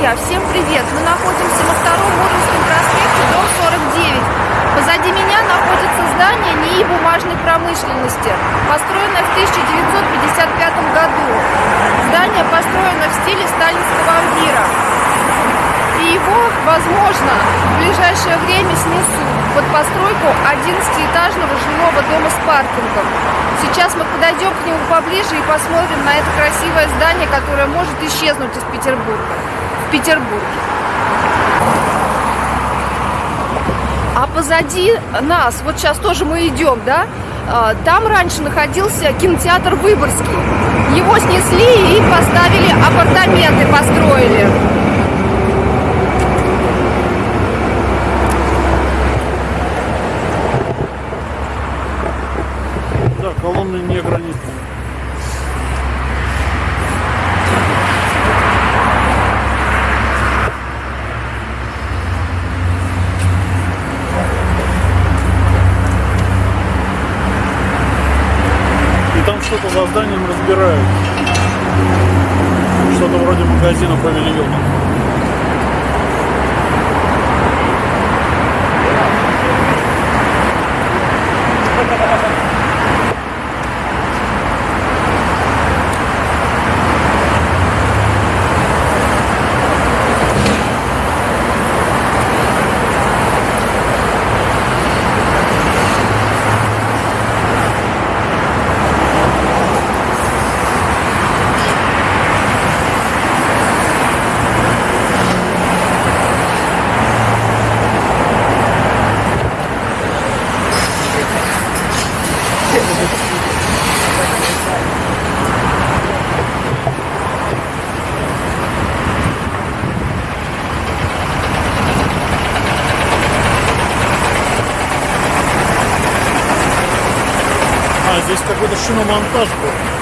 друзья, всем привет! Мы находимся на втором Мурманском проспекте, дом 49. Позади меня находится здание НИИ бумажной промышленности, построенное в 1955 году. Здание построено в стиле сталинского ампира. И его, возможно, в ближайшее время снесут под постройку 11-этажного жилого дома с паркингом. Сейчас мы подойдем к нему поближе и посмотрим на это красивое здание, которое может исчезнуть из Петербурга. В Петербурге. А позади нас, вот сейчас тоже мы идем, да, а, там раньше находился кинотеатр Выборгский. Его снесли и поставили апартаменты, построили. колонны не гранитные. И там что-то за зданием разбирают. Что-то вроде магазина павильона. Здесь какой-то шиномонтаж был.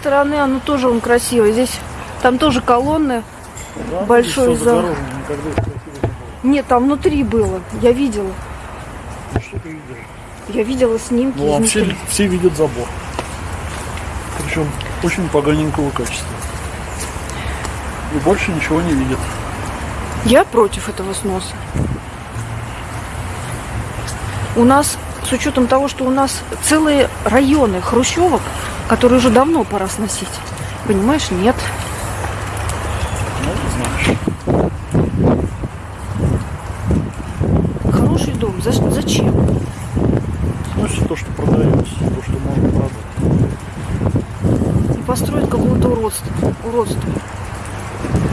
Стороны оно тоже он красивый. Здесь там тоже колонны. Да, большой зал. Нет, там внутри было. Я видела. Ну, что ты видела? Я видела снимки. Ну, вообще все видят забор. Причем очень поганенького качества. И больше ничего не видят. Я против этого сноса. У нас, с учетом того, что у нас целые районы хрущевок, который уже давно пора сносить. Понимаешь, нет. Хороший дом. За, зачем? Сносит то, что продается, то, что можно продать. И построить какое-то уродство. Уродство.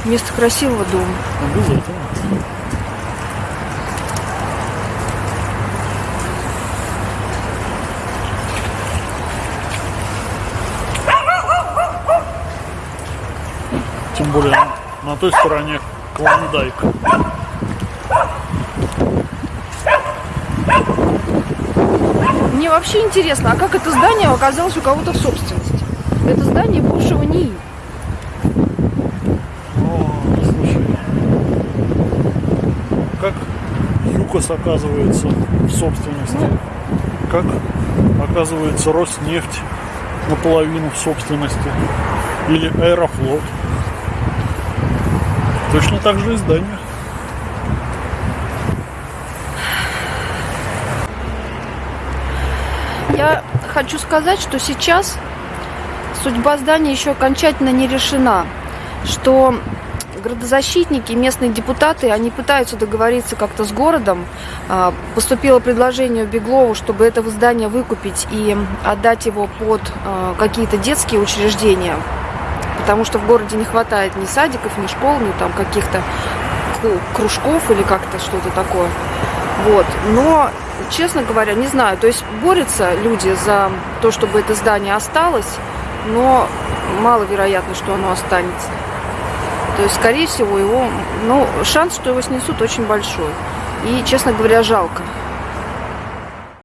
Вместо красивого дома. Обязательно. Тем более на той стороне Клондайк. Мне вообще интересно, а как это здание оказалось у кого-то в собственности? Это здание бывшего НИИ. О, слушай, как ЮКОС оказывается в собственности, как оказывается Роснефть наполовину в собственности, или Аэрофлот. Точно так же и здание. Я хочу сказать, что сейчас судьба здания еще окончательно не решена. Что градозащитники, местные депутаты, они пытаются договориться как-то с городом. А, поступило предложение Беглову, чтобы это здание выкупить и отдать его под а, какие-то детские учреждения потому что в городе не хватает ни садиков, ни школ, ни там каких-то кружков или как-то что-то такое. Вот. Но, честно говоря, не знаю. То есть борются люди за то, чтобы это здание осталось, но маловероятно, что оно останется. То есть, скорее всего, его, ну, шанс, что его снесут, очень большой. И, честно говоря, жалко.